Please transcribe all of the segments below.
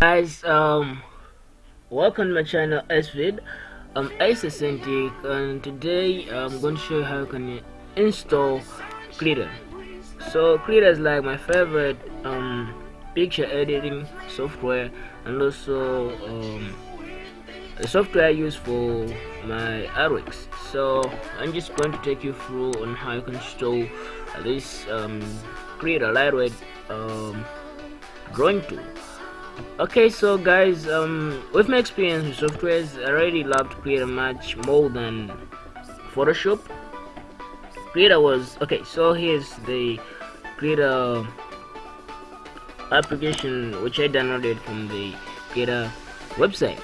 guys um welcome to my channel svid i'm Ace Authentic and today i'm going to show you how you can install Krita so Krita is like my favorite um picture editing software and also um the software I use for my artworks. So I'm just going to take you through on how you can install this um, Krita lightweight um, drawing tool okay so guys um with my experience with softwares i already loved Krita much more than photoshop. Krita was okay so here's the Krita application which i downloaded from the Krita website.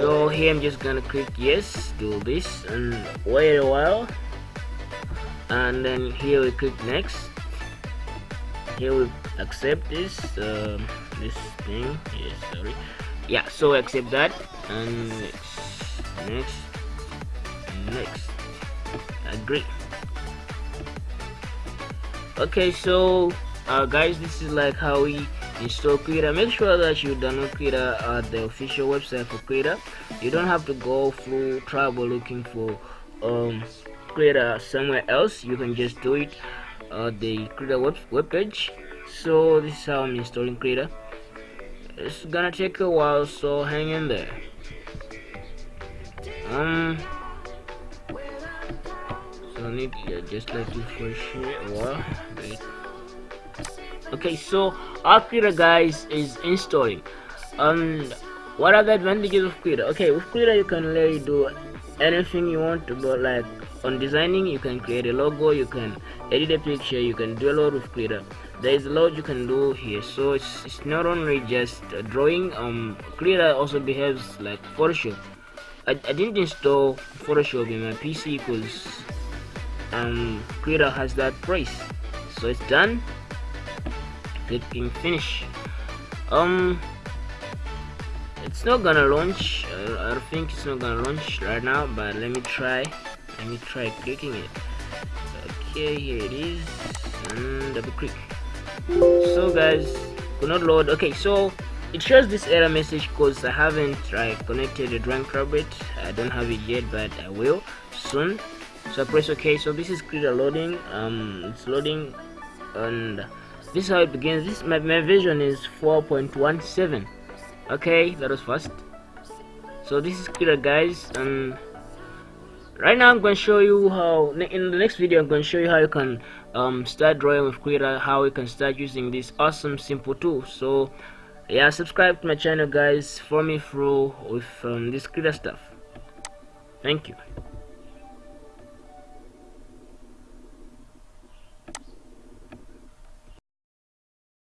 So here i'm just gonna click yes do this and wait a while. And then here we click next here we accept this um, this thing. Yes sorry. Yeah so accept that. And next next. Next. Agree. Okay so uh, guys this is like how we install Krita make sure that you download Krita at the official website for Krita you don't have to go through trouble looking for um Krita somewhere else you can just do it at the Krita web, web page. So this is how I'm installing Krita it's gonna take a while so hang in there. Um so I need yeah, just let it for sure a while wait okay so our Krita guys is installing. And what are the advantages of Krita okay with Krita you can really do anything you want to do like on designing you can create a logo you can edit a picture you can do a lot with Krita there is a lot you can do here. So it's, it's not only just drawing um Krita also behaves like Photoshop. I, I didn't install Photoshop in my PC because um Krita has that price. So it's done. Clicking finish. Um it's not gonna launch. Uh, I think it's not gonna launch right now but let me try let me try clicking it. Okay here it is. And double click. So guys could not load. Okay so it shows this error message because I haven't right, connected the drawing carpet. I don't have it yet but I will soon. So I press ok so this is Krita loading. Um it's loading and this is how it begins. This my, my version is 4.17 okay that was fast. So this is Krita guys. And right now i'm going to show you how in the next video i'm going to show you how you can um, start drawing with Krita how you can start using this awesome simple tool. So yeah subscribe to my channel guys. Follow me through with um, this Krita stuff. Thank you